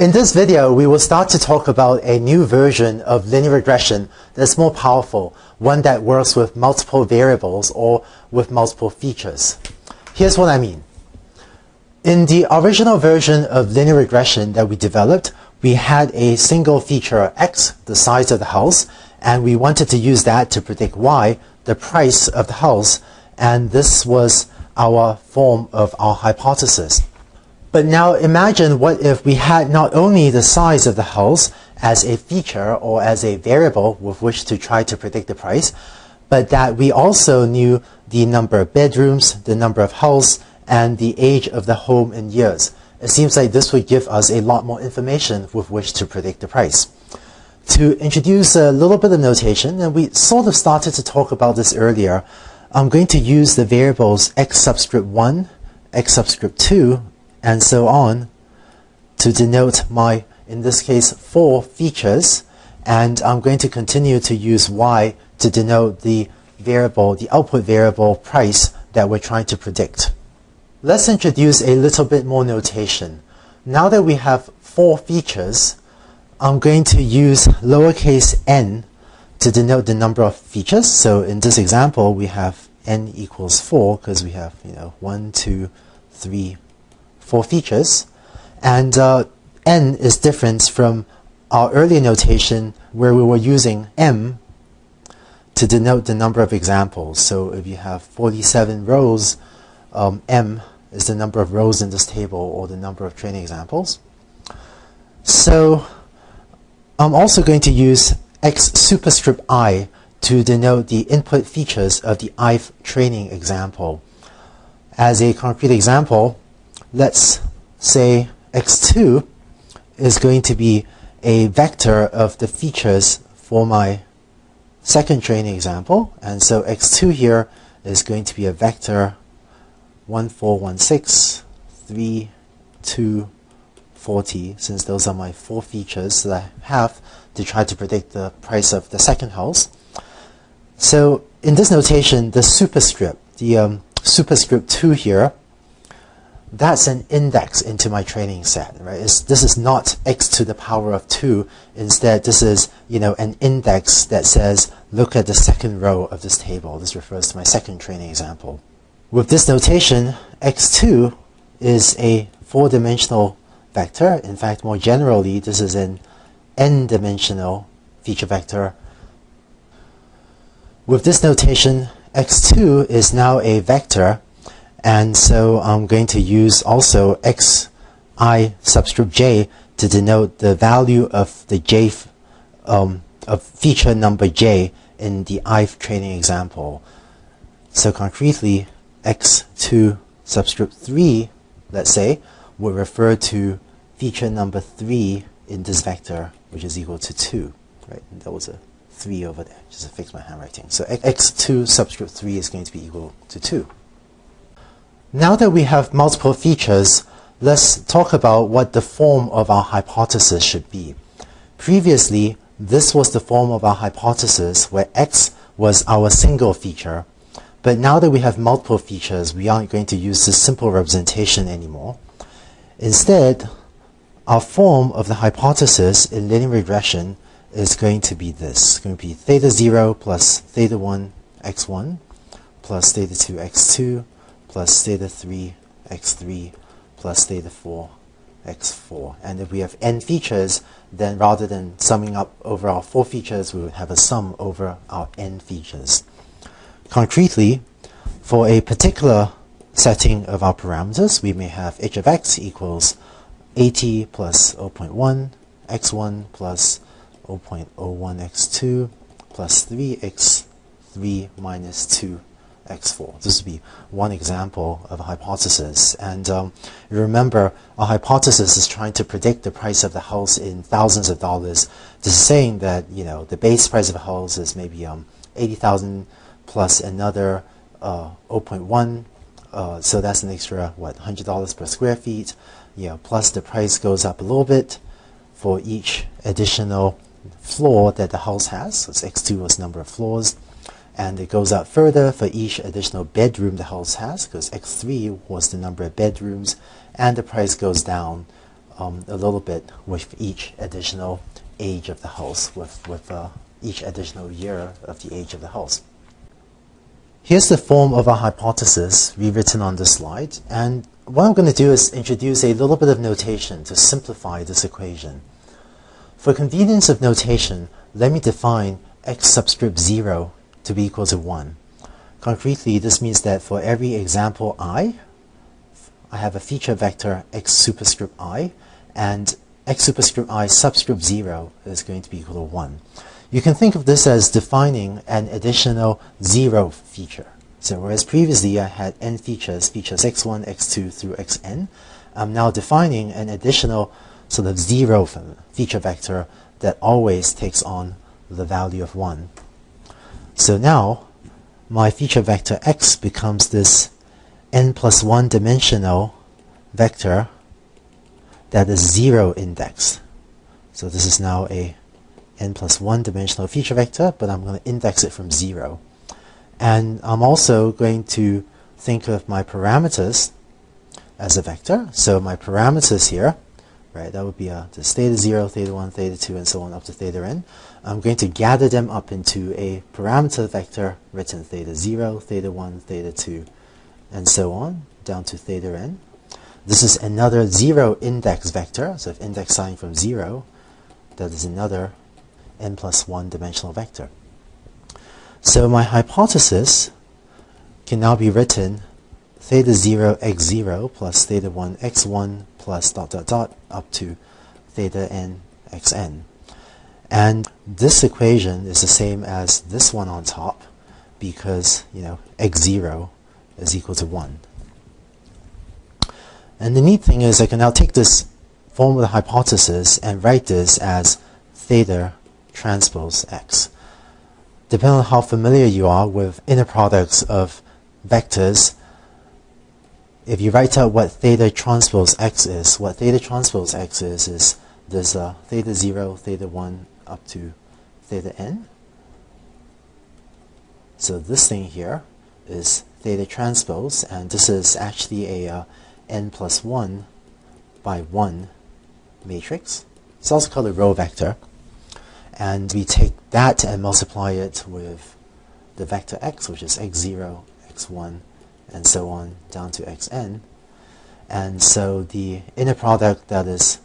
In this video, we will start to talk about a new version of linear regression that's more powerful, one that works with multiple variables or with multiple features. Here's what I mean. In the original version of linear regression that we developed, we had a single feature x, the size of the house, and we wanted to use that to predict y, the price of the house, and this was our form of our hypothesis. But now imagine what if we had not only the size of the house as a feature or as a variable with which to try to predict the price, but that we also knew the number of bedrooms, the number of houses, and the age of the home in years. It seems like this would give us a lot more information with which to predict the price. To introduce a little bit of notation, and we sort of started to talk about this earlier, I'm going to use the variables x subscript 1, x subscript 2, and so on to denote my, in this case, four features. And I'm going to continue to use y to denote the variable, the output variable price that we're trying to predict. Let's introduce a little bit more notation. Now that we have four features, I'm going to use lowercase n to denote the number of features. So in this example, we have n equals 4 because we have, you know, 1, 2, 3, four features. And uh, n is different from our earlier notation where we were using m to denote the number of examples. So if you have 47 rows, um, m is the number of rows in this table or the number of training examples. So I'm also going to use x superscript i to denote the input features of the ith training example. As a concrete example, let's say x2 is going to be a vector of the features for my second training example. And so x2 here is going to be a vector 1, 4, 1, 6, 3, 2, 40, since those are my four features that I have to try to predict the price of the second house. So in this notation, the superscript, the um, superscript 2 here, that's an index into my training set, right? It's, this is not x to the power of 2. Instead, this is, you know, an index that says, look at the second row of this table. This refers to my second training example. With this notation, x2 is a four-dimensional vector. In fact, more generally, this is an n-dimensional feature vector. With this notation, x2 is now a vector and so I'm going to use also xi subscript j to denote the value of the j um, of feature number j in the ith training example. So concretely, x2 subscript 3, let's say, will refer to feature number 3 in this vector, which is equal to 2. Right? And that was a 3 over there, just to fix my handwriting. So x2 subscript 3 is going to be equal to 2. Now that we have multiple features, let's talk about what the form of our hypothesis should be. Previously, this was the form of our hypothesis where x was our single feature. But now that we have multiple features, we aren't going to use this simple representation anymore. Instead, our form of the hypothesis in linear regression is going to be this. It's going to be theta 0 plus theta 1 x1 plus theta 2 x2 plus theta 3 x3 plus theta 4 x4. And if we have n features, then rather than summing up over our four features, we would have a sum over our n features. Concretely, for a particular setting of our parameters, we may have h of x equals 80 plus 0.1, x1 plus 0.01 x2 plus 3x3 minus 2 x4. This would be one example of a hypothesis. And um, remember, a hypothesis is trying to predict the price of the house in thousands of dollars. This is saying that you know the base price of a house is maybe um, 80,000 plus another uh, 0.1. Uh, so that's an extra what $100 per square feet. You know, plus the price goes up a little bit for each additional floor that the house has. So it's x2 was number of floors and it goes up further for each additional bedroom the house has because x3 was the number of bedrooms and the price goes down um, a little bit with each additional age of the house, with, with uh, each additional year of the age of the house. Here's the form of our hypothesis rewritten on this slide, and what I'm going to do is introduce a little bit of notation to simplify this equation. For convenience of notation, let me define x subscript 0 to be equal to 1. Concretely, this means that for every example i, I have a feature vector x superscript i, and x superscript i subscript 0 is going to be equal to 1. You can think of this as defining an additional 0 feature. So whereas previously I had n features, features x1, x2 through xn, I'm now defining an additional sort of 0 feature vector that always takes on the value of 1. So now my feature vector x becomes this n plus 1 dimensional vector that is 0 indexed. So this is now a n plus 1 dimensional feature vector, but I'm going to index it from 0. And I'm also going to think of my parameters as a vector. So my parameters here, right, that would be uh, this theta 0, theta 1, theta 2, and so on up to theta n. I'm going to gather them up into a parameter vector written theta 0, theta 1, theta 2, and so on, down to theta n. This is another 0 index vector, so if index starting from 0, that is another n plus 1 dimensional vector. So my hypothesis can now be written theta 0 x0 plus theta 1 x1 plus dot dot dot up to theta n xn. And this equation is the same as this one on top because, you know, x0 is equal to 1. And the neat thing is I can now take this form of the hypothesis and write this as theta transpose x. Depending on how familiar you are with inner products of vectors, if you write out what theta transpose x is, what theta transpose x is, is this uh, theta 0, theta 1 up to theta n. So this thing here is theta transpose, and this is actually a uh, n plus 1 by 1 matrix. It's also called a row vector. And we take that and multiply it with the vector x, which is x0, x1, and so on down to xn. And so the inner product that is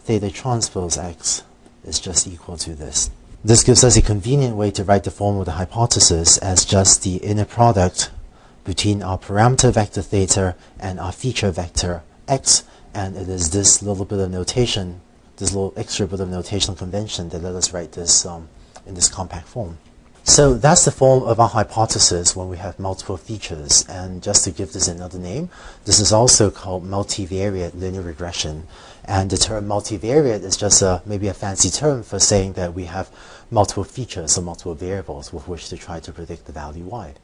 theta transpose x is just equal to this. This gives us a convenient way to write the form of the hypothesis as just the inner product between our parameter vector theta and our feature vector x, and it is this little bit of notation, this little extra bit of notational convention that let us write this um, in this compact form. So that's the form of our hypothesis when we have multiple features. And just to give this another name, this is also called multivariate linear regression. And the term multivariate is just a, maybe a fancy term for saying that we have multiple features or multiple variables with which to try to predict the value y.